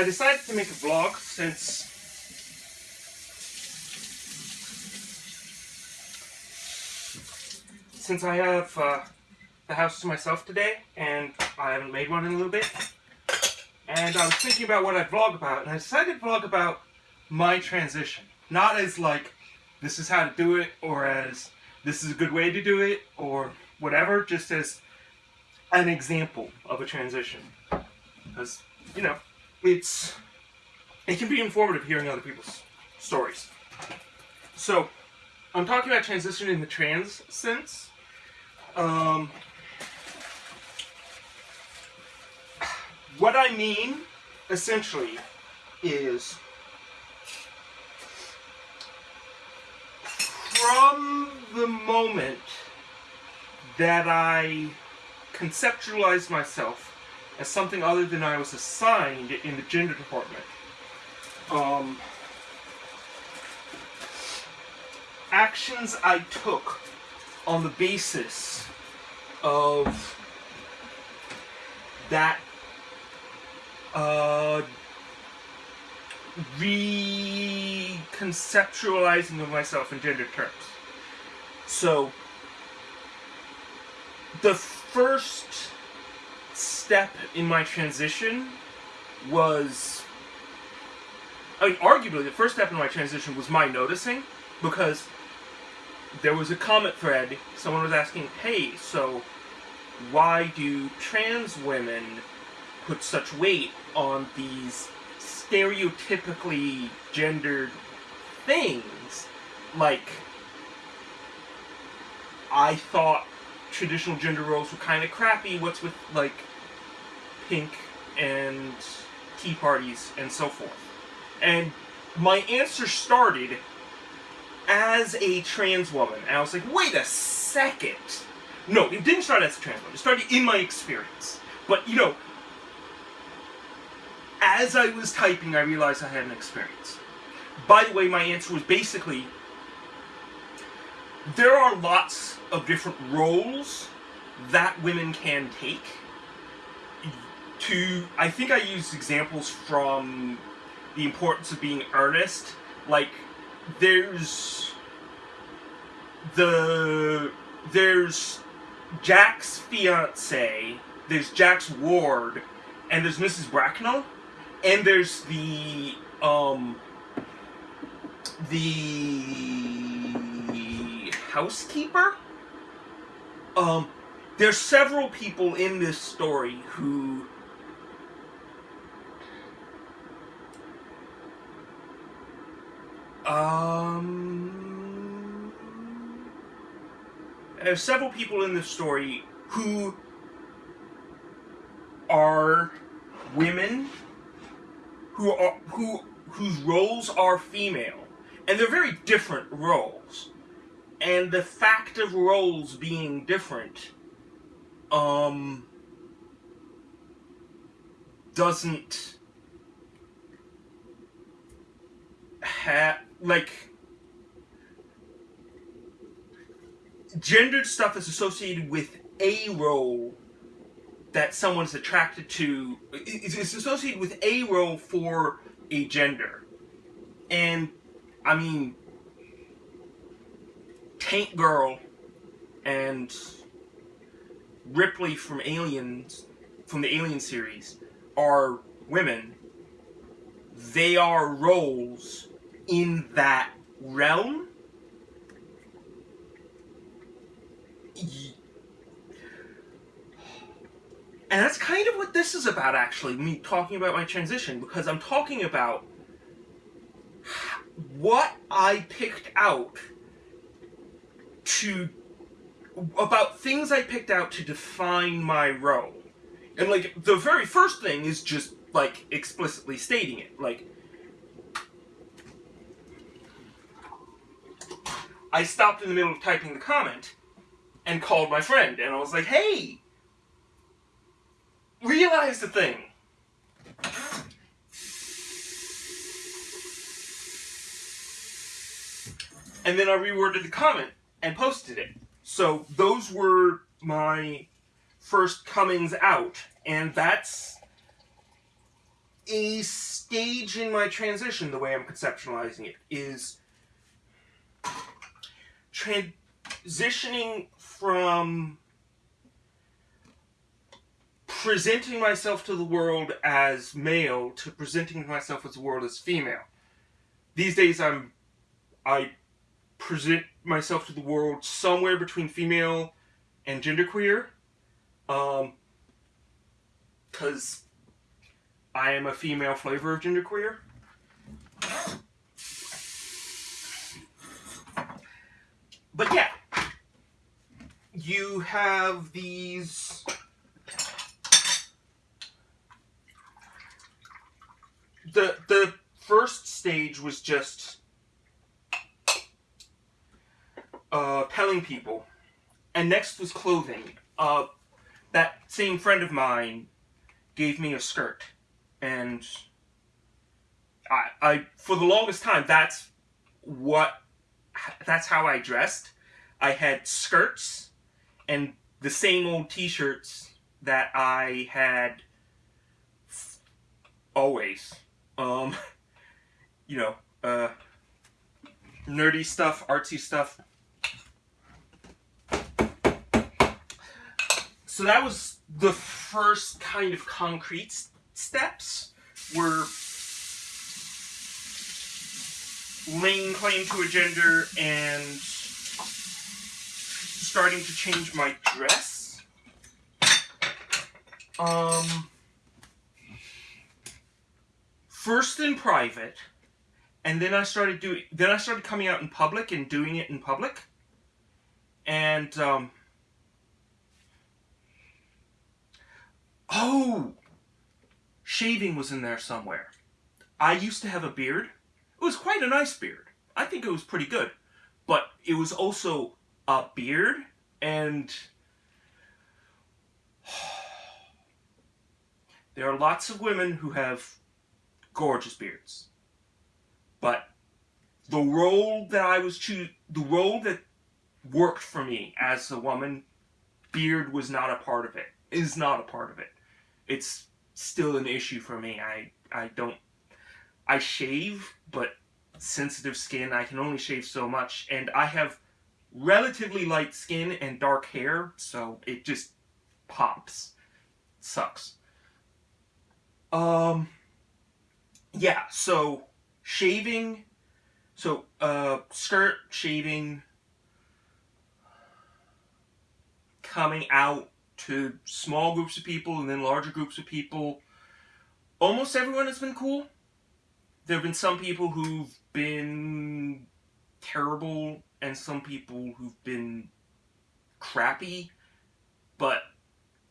I decided to make a vlog since since I have uh, the house to myself today and I haven't made one in a little bit. And I was thinking about what I'd vlog about and I decided to vlog about my transition. Not as like this is how to do it or as this is a good way to do it or whatever just as an example of a transition. Because you know it's it can be informative hearing other people's stories. So I'm talking about transition in the trans sense. Um, what I mean essentially is from the moment that I conceptualized myself as something other than I was assigned in the gender department. Um, actions I took on the basis of that uh, reconceptualizing of myself in gender terms. So, the first step in my transition was I mean, arguably the first step in my transition was my noticing because there was a comment thread. Someone was asking hey so why do trans women put such weight on these stereotypically gendered things? Like I thought traditional gender roles were kind of crappy. What's with like pink and tea parties and so forth. And my answer started as a trans woman. And I was like, wait a second. No, it didn't start as a trans woman. It started in my experience. But, you know, as I was typing, I realized I had an experience. By the way, my answer was basically, there are lots of different roles that women can take to I think I used examples from the importance of being earnest. Like there's the there's Jack's fiance, there's Jack's ward, and there's Mrs. Bracknell, and there's the um the housekeeper. Um, there's several people in this story who Um, there's several people in this story who are women who are who whose roles are female, and they're very different roles. And the fact of roles being different, um, doesn't have like gendered stuff is associated with a role that someone's attracted to is associated with a role for a gender. And i mean tank girl and ripley from aliens from the alien series are women. They are roles in that realm. And that's kind of what this is about, actually, me talking about my transition, because I'm talking about what I picked out to about things I picked out to define my role. And like the very first thing is just like explicitly stating it. Like I stopped in the middle of typing the comment and called my friend and I was like, hey, realize the thing. And then I reworded the comment and posted it. So those were my first comings out and that's a stage in my transition, the way I'm conceptualizing it, is transitioning from presenting myself to the world as male to presenting myself as the world as female. These days, I'm I present myself to the world somewhere between female and genderqueer, um, because I am a female flavor of genderqueer. But yeah, you have these the the first stage was just uh, telling people, and next was clothing. Uh, that same friend of mine gave me a skirt, and I, I for the longest time that's what that's how I dressed. I had skirts and the same old t-shirts that I had always. Um, you know, uh, nerdy stuff, artsy stuff. So that was the first kind of concrete steps were laying claim to a gender and starting to change my dress. Um, first in private, and then I started doing. Then I started coming out in public and doing it in public, and um, oh, shaving was in there somewhere. I used to have a beard. It was quite a nice beard. I think it was pretty good, but it was also a beard and. There are lots of women who have gorgeous beards. But the role that I was choose the role that worked for me as a woman, beard was not a part of it. Is not a part of it. It's still an issue for me. I I don't I shave, but sensitive skin, I can only shave so much and I have relatively light skin and dark hair, so it just pops. Sucks. Um yeah, so shaving, so uh, skirt, shaving, coming out to small groups of people and then larger groups of people. Almost everyone has been cool. There have been some people who've been terrible and some people who've been crappy, but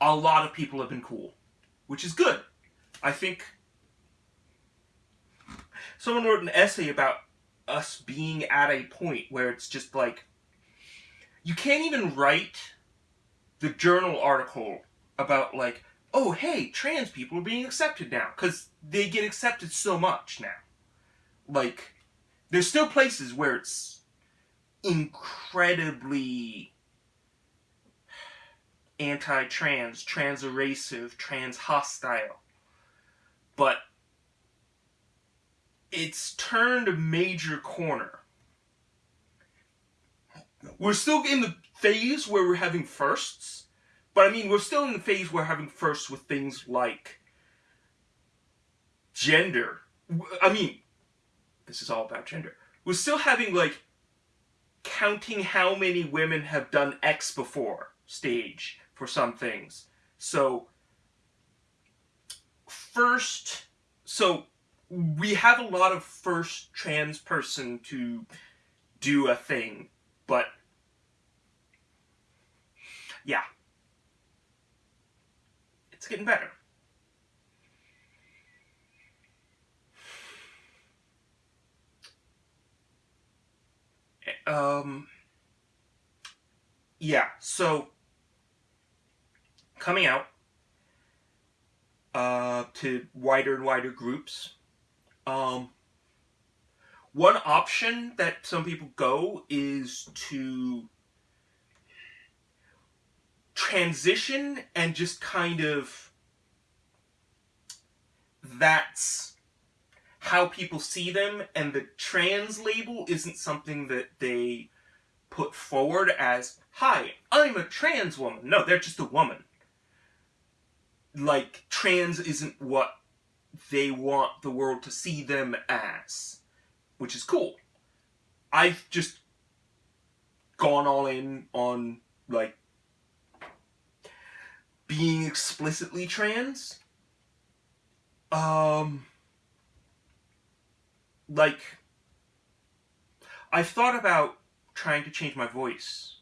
a lot of people have been cool, which is good. I think someone wrote an essay about us being at a point where it's just like you can't even write the journal article about like oh hey trans people are being accepted now because they get accepted so much now like there's still places where it's incredibly anti-trans trans-erasive trans-hostile but it's turned a major corner. We're still in the phase where we're having firsts, but I mean, we're still in the phase where we're having firsts with things like gender. I mean, this is all about gender. We're still having, like, counting how many women have done X before stage for some things. So, first, so we have a lot of first trans person to do a thing, but yeah. It's getting better. Um, yeah, so coming out uh, to wider and wider groups um, one option that some people go is to transition and just kind of that's how people see them, and the trans label isn't something that they put forward as, hi, I'm a trans woman. No, they're just a woman. Like, trans isn't what they want the world to see them as, which is cool. I've just gone all in on, like, being explicitly trans. Um, like, I've thought about trying to change my voice,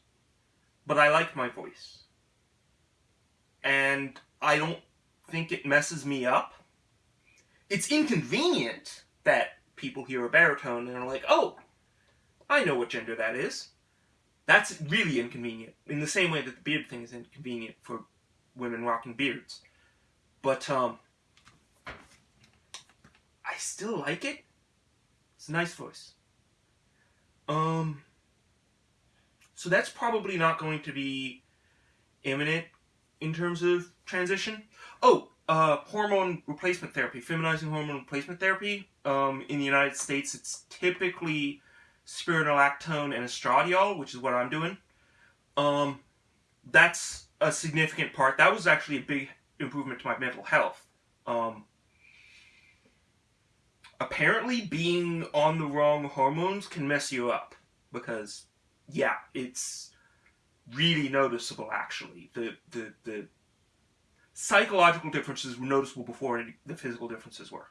but I like my voice. And I don't think it messes me up. It's inconvenient that people hear a baritone and are like, oh, I know what gender that is. That's really inconvenient, in the same way that the beard thing is inconvenient for women rocking beards. But, um, I still like it. A nice voice. Um, so that's probably not going to be imminent in terms of transition. Oh, uh, hormone replacement therapy, feminizing hormone replacement therapy. Um, in the United States, it's typically spironolactone and estradiol, which is what I'm doing. Um, that's a significant part. That was actually a big improvement to my mental health. Um, apparently, being on the wrong hormones can mess you up because yeah, it's really noticeable actually. The the the psychological differences were noticeable before the physical differences were.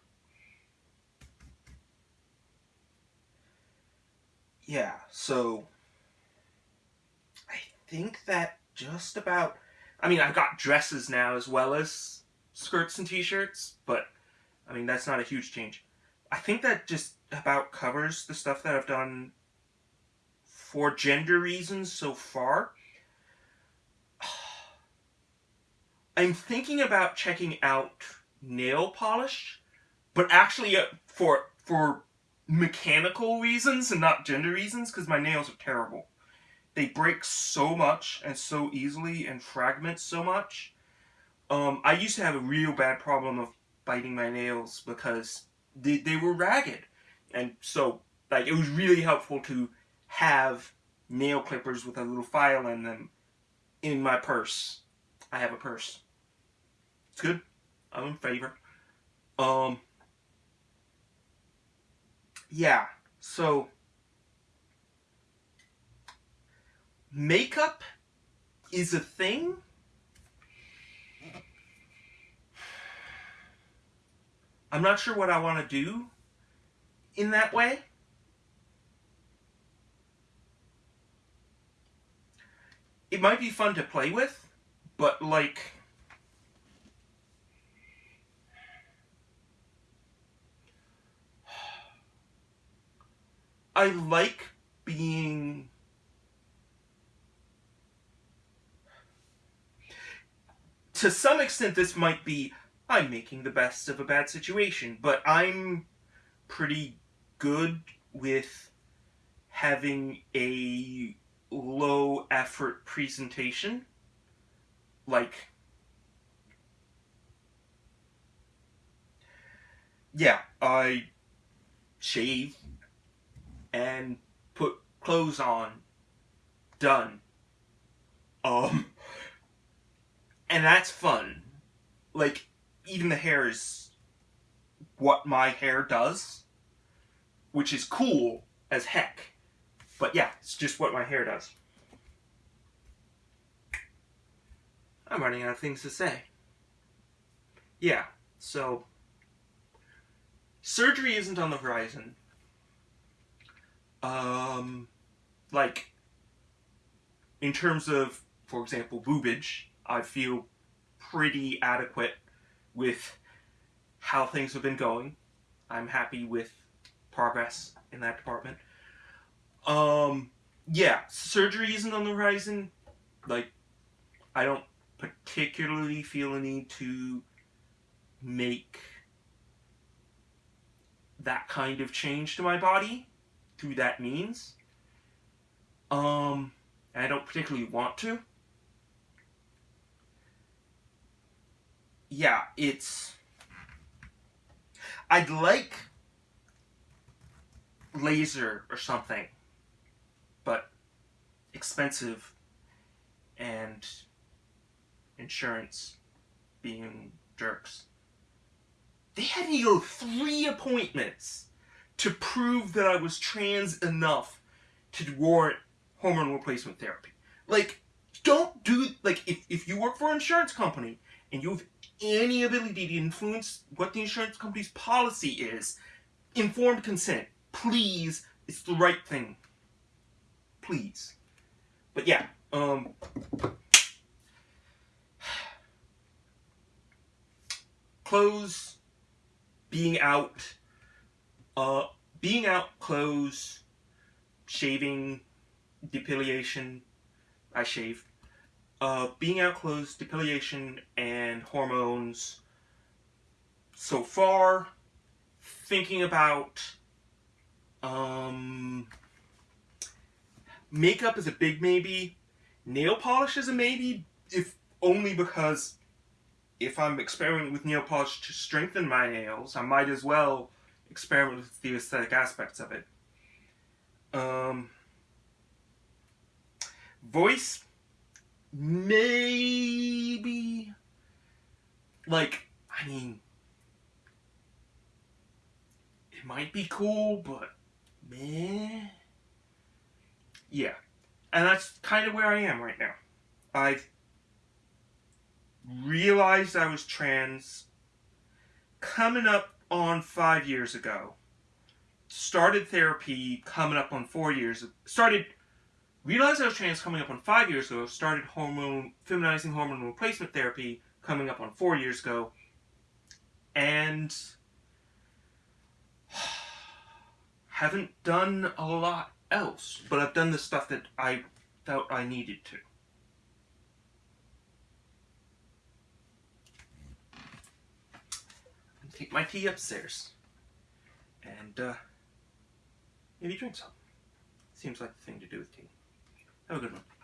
Yeah, so I think that just about I mean, I've got dresses now as well as skirts and t-shirts, but I mean, that's not a huge change. I think that just about covers the stuff that I've done for gender reasons so far. I'm thinking about checking out nail polish, but actually uh, for for mechanical reasons and not gender reasons because my nails are terrible. They break so much and so easily and fragment so much. Um, I used to have a real bad problem of biting my nails because they, they were ragged. And so, like, it was really helpful to have nail clippers with a little file in them in my purse. I have a purse. It's good. I'm in favor. Um, yeah, so makeup is a thing. I'm not sure what I want to do in that way. it might be fun to play with, but like I like being to some extent this might be I'm making the best of a bad situation, but I'm pretty good with having a low effort presentation. Like, yeah, I shave and put clothes on. Done. Um, and that's fun. Like, even the hair is what my hair does, which is cool as heck. But yeah, it's just what my hair does. I'm running out of things to say. Yeah, so surgery isn't on the horizon. Um, like, in terms of, for example, boobage, I feel pretty adequate with how things have been going. I'm happy with progress in that department. Um, yeah, surgery isn't on the horizon. Like, I don't particularly feel a need to make that kind of change to my body through that means. Um, I don't particularly want to. Yeah, it's I'd like laser or something, but expensive and insurance being jerks. They had me go three appointments to prove that I was trans enough to warrant hormone replacement therapy. Like, don't do, like, if, if you work for an insurance company and you have any ability to influence what the insurance company's policy is, informed consent. Please, it's the right thing. Please. But yeah, um... Clothes, being out, uh, being out, clothes, shaving, depilation, I shave, uh, being out clothes, depilation, and hormones. So far, thinking about um, makeup is a big maybe. Nail polish is a maybe, if only because if I'm experimenting with nail polish to strengthen my nails, I might as well experiment with the aesthetic aspects of it. Um, voice, maybe. Like, I mean, it might be cool, but meh. Yeah. And that's kind of where I am right now. I've realized I was trans coming up on five years ago. Started therapy coming up on four years. Started realized I was trans coming up on five years ago. Started hormone feminizing hormone replacement therapy coming up on four years ago. And haven't done a lot else, but I've done the stuff that I felt I needed to. Take my tea upstairs and uh, maybe drink some. Seems like the thing to do with tea. Have a good one.